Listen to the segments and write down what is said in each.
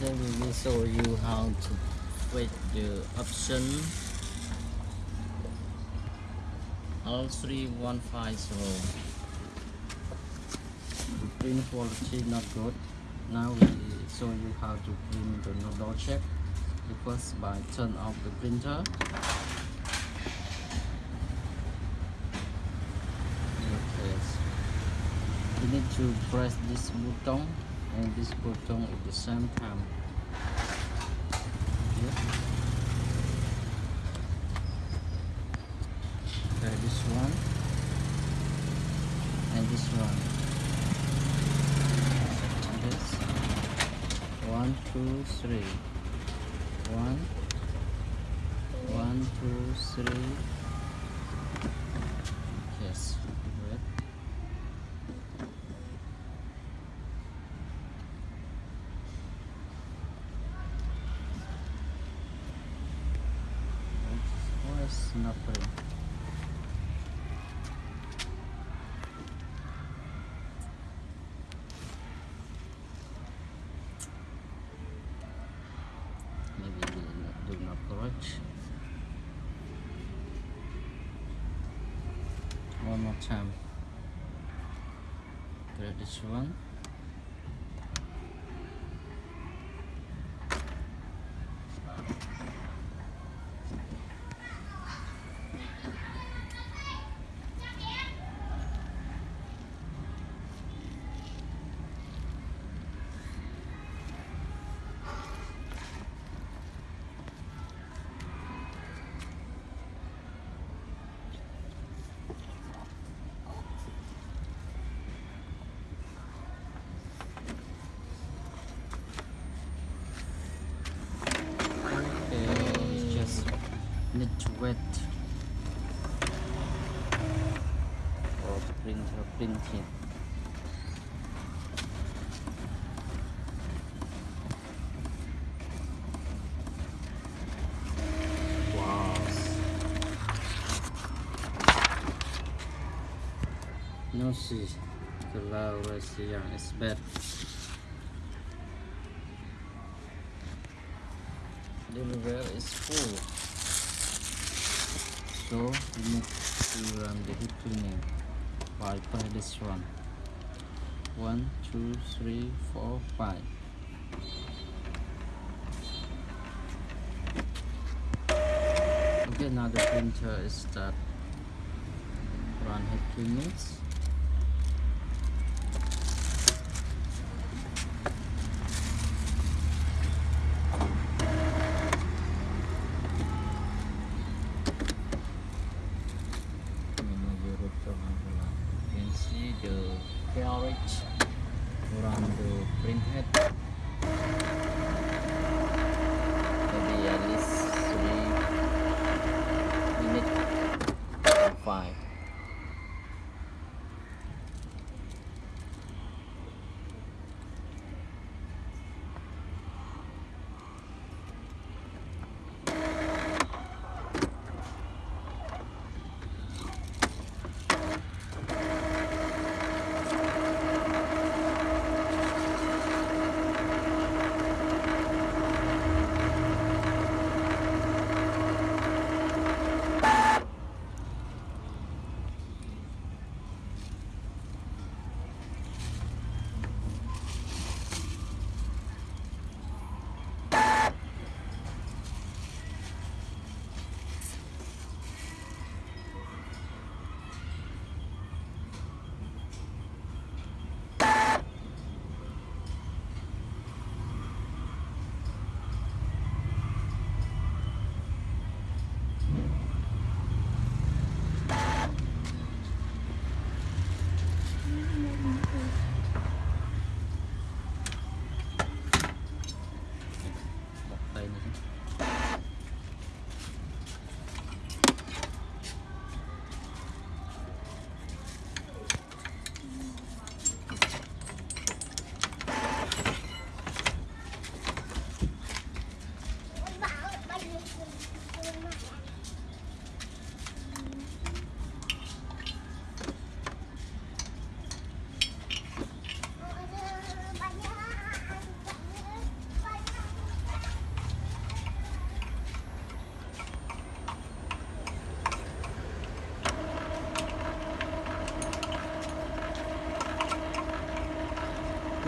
Today we will show you how to fit the option. L3150 the print quality not good. Now we show you how to print the nozzle check the first by turn off the printer. Okay. You need to press this button and this button at the same time. Okay, this one. And this one. This. One two three. One. One two three yes red maybe do not one more time. Grab this one Okay, it's just need to wet or the printer printing. Wow. No see, the low ratio is bad. the river is full so we need to run the head cleaning by by this one. One two three four five. Okay now the printer is start run head cleanings menuju rute Magelang. You can see the carriage around the printhead. Maybe at least three minutes or five. Một tay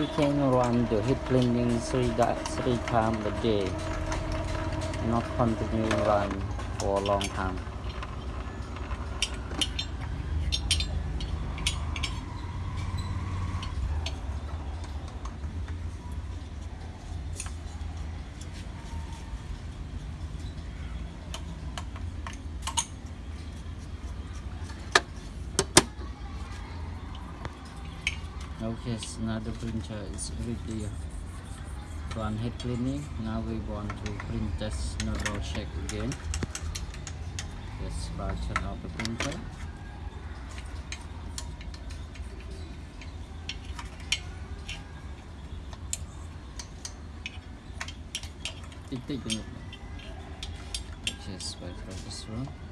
we can run the head cleaning three, three times a day. Not continue run for a long time now the printer is ready. Run head cleaning. Now we want to print test double check again. Let's turn off the printer. Tích tích được just wait for this one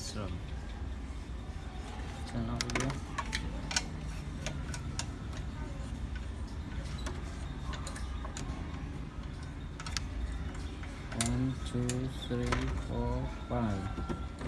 What is wrong? Turn off again. One, two, three, four, five.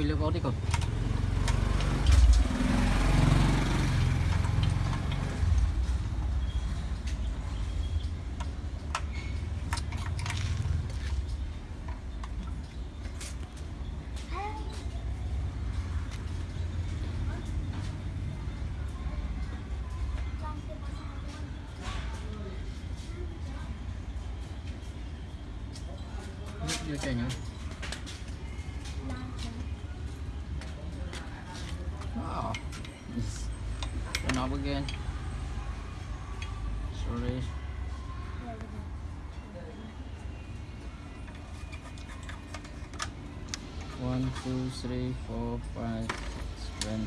킬로거리가 Hãy subscribe cho kênh Ghiền Mì Gõ Để không bỏ lỡ những video hấp dẫn again. Sorry. One, two, three, four, five, six, seven,